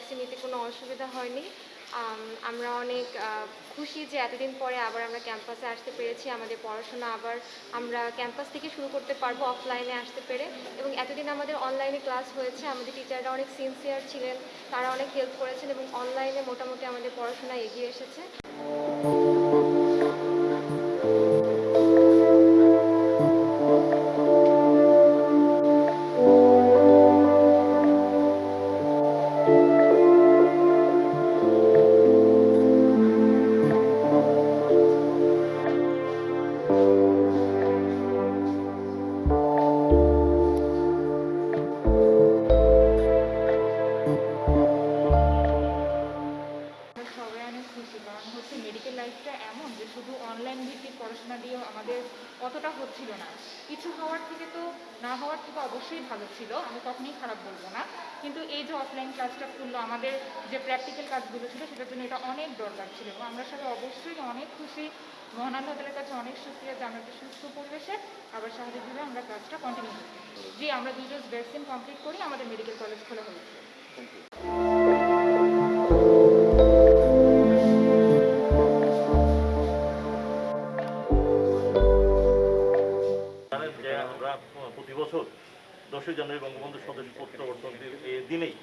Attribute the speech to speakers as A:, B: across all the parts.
A: Vaccine নিতে কোনো অসুবিধা হয়নি। আমরা অনেক খুশি যে এতদিন পরে আবার আমরা ক্যাম্পাসে আসতে পেরেছি। আমাদের পড়াশোনা আবার আমরা ক্যাম্পাস থেকে শুরু করতে পারব অফলাইনে আসতে পেরে। এবং এতদিন আমাদের অনলাইনে ক্লাস হয়েছে, আমাদের টিচাররা অনেক সিনসিয়ার ছিলেন, তারা অনেক হেল্প করেছেন এবং অনলাইনে মোটামুটি আমাদের পড়াশোনা এগিয়ে এসেছে।
B: অনেক কারণ হচ্ছে মেডিকেল লাইফটা এমন যে শুধু অনলাইন ভিত্তিক পড়াশোনা দিয়েও আমাদের অতটা হচ্ছিল না। কিছু হওয়ার থেকে তো না হওয়ার থেকে অবশ্যই ভালো ছিল, আমি কখনোই খারাপ বলব না। কিন্তু এই যে অফলাইন ক্লাসটা করল আমাদের যে প্র্যাকটিক্যাল কাজগুলো ছিল সেটার জন্য এটা অনেক দরকার ছিল এবং আমরা সবাই অবশ্যই অনেক খুশি। মহান কাছে অনেক শুক্রিয়া যে আমরা একটা সুস্থ পরিবেশে আবার স্বাভাবিকভাবে আমরা ক্লাসটা কন্টিনিউ পারি। যে আমরা ডোজ ভ্যাকসিন কমপ্লিট করি আমাদের মেডিকেল কলেজ খোলা হয়েছে
C: জানেন বছর দশই জানুয়ারি বঙ্গবন্ধু স্বদেশ প্রত্যাবর্তনের এই দিনেই,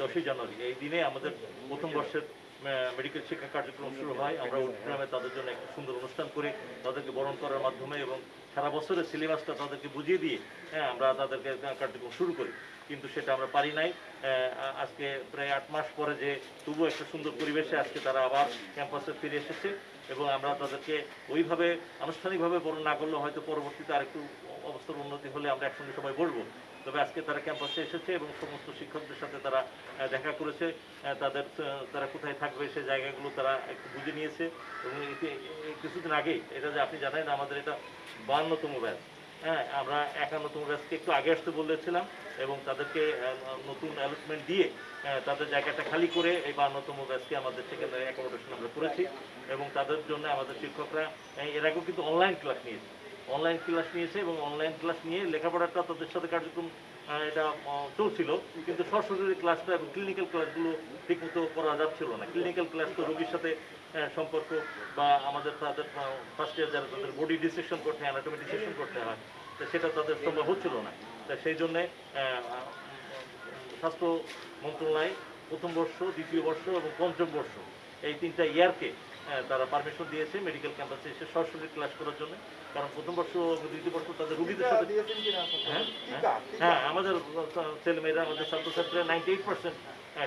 C: দশই জানুয়ারি, এই দিনে আমাদের প্রথম বর্ষের মেডিকেল শিক্ষা কার্যক্রম শুরু হয়। আমরা গ্রামে তাদের জন্য একটা সুন্দর অনুষ্ঠান করে, তাদেরকে বরণ করার মাধ্যমে এবং সারা বছরের সিলেবাসটা তাদেরকে বুঝিয়ে দিয়ে হ্যাঁ আমরা তাদেরকে কার্যক্রম শুরু করি। কিন্তু সেটা আমরা পারি নাই। আজকে প্রায় আট মাস পরে যে তবু একটা সুন্দর পরিবেশে আজকে তারা আবার ক্যাম্পাসে ফিরে এসেছে এবং আমরা তাদেরকে ওইভাবে আনুষ্ঠানিকভাবে বরণ না করলেও হয়তো পরবর্তীতে আরেকটু অবস্থার উন্নতি হলে আমরা একসঙ্গে সবাই বলব তবে আজকে তারা ক্যাম্পাসে এসেছে এবং সমস্ত শিক্ষকদের সাথে তারা দেখা করেছে। তাদের তারা কোথায় থাকবে সে জায়গাগুলো তারা একটু বুঝে নিয়েছে এবং কিছুদিন আগেই এটা যে আপনি জানেন, আমাদের এটা বাহান্নতম ব্যাচ। হ্যাঁ আমরা একা নতুন ব্যাচকে একটু আগে আসতে বলেছিলাম এবং তাদেরকে নতুন অ্যালটমেন্ট দিয়ে তাদের জায়গাটা খালি করে এই বাহান্নতম ব্যাচকে আমাদের সেখানে অ্যাকোমোডেশন আমরা করেছি এবং তাদের জন্য আমাদের শিক্ষকরা এর আগেও কিন্তু অনলাইন ক্লাস নিয়েছে। অনলাইন ক্লাস নিয়েছে এবং অনলাইন ক্লাস নিয়ে লেখাপড়াটা তাদের সাথে কার্যক্রম এটা চলছিল, কিন্তু সরাসরি ক্লাসটা এবং ক্লিনিক্যাল ক্লাসগুলো ঠিকমতো করা যাচ্ছিল না। ক্লিনিক্যাল ক্লাস তো রোগীর সাথে সম্পর্ক বা আমাদের তাদের ফার্স্ট ইয়ার যারা তাদের বডি ডিসেকশন করতে হয় অ্যানাটমি ডিসেকশন করতে হয়, তো সেটা তাদের সম্ভব হচ্ছিল না। তা সেই জন্যে স্বাস্থ্য মন্ত্রণালয় প্রথম বর্ষ, দ্বিতীয় বর্ষ এবং পঞ্চম বর্ষ এই তিনটা ইয়ারকে তারা পারমিশন দিয়েছে মেডিকেল ক্যাম্পাসে এসে সরাসরি ক্লাস করার জন্য। কারণ প্রথম বর্ষ দ্বিতীয় বর্ষ তাদের রুগীদের সাথে হ্যাঁ হ্যাঁ, হ্যাঁ আমাদের ছেলেমেয়েরা আমাদের ছাত্রছাত্রীরা নাইনটি এইট পার্সেন্ট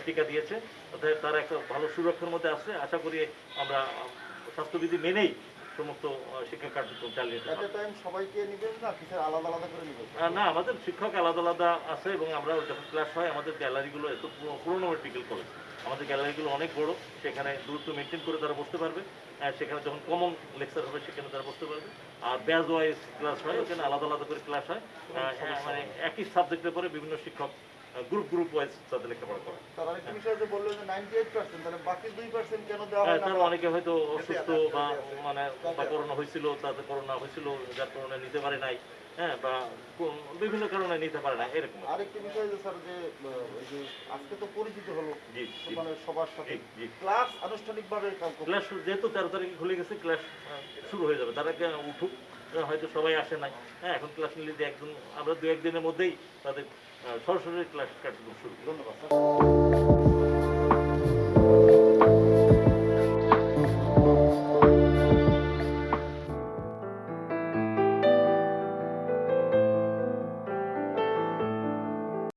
C: টিকা দিয়েছে। অর্থাৎ তারা একটা ভালো সুরক্ষার মধ্যে আছে। আশা করি আমরা স্বাস্থ্যবিধি মেনেই সমস্ত শিক্ষা কার্যক্রম চালিয়ে।
D: সবাইকে নিবেন না? আলাদা আলাদা করে নিবেন?
C: না আমাদের শিক্ষক আলাদা আলাদা আছে এবং আমরা যখন ক্লাস হয় আমাদের গ্যালারিগুলো এত পুরো- পুরোনো মেডিকেল কলেজ আমাদের গ্যালারিগুলো অনেক বড়, সেখানে দূরত্ব মেনটেন করে তারা বসতে পারবে। আর সেখানে যখন কমন লেকচার হবে, সেখানে তারা বসতে পারবে। ব্যাজ ওয়াইজ ক্লাস হয় ওখানে আলাদা আলাদা করে ক্লাস হয়। মানে একই সাবজেক্টের পরে বিভিন্ন শিক্ষক গ্রুপ গ্রুপ ওয়াইজ তাদের লেখাপড়া করে।
D: তার দেওয়া
C: হ্যাঁ,
D: না
C: তারা অনেকে হয়তো অসুস্থ বা মানে বা করোনা হয়েছিল তাদের করোনা হয়েছিল যার কারণে নিতে পারে নাই হ্যাঁ বা বিভিন্ন কারণে নিতে পারে না এরকম
D: আরেকটা বিষয় যে স্যার আজকে তো পরিচিত হলো মানে সবার সাথে।
C: জি জি।
D: ক্লাস আনুষ্ঠানিকভাবে
C: ক্লাস যেহেতু তেরো তারিখে খুলে গেছে ক্লাস শুরু হয়ে যাবে। তারা উঠুক হয়তো সবাই আসে নাই হ্যাঁ এখন ক্লাস নিলে যে একজন, আমরা দু একদিনের মধ্যেই তাদের সরাসরি ক্লাস কার্যক্রম শুরু।
D: ধন্যবাদ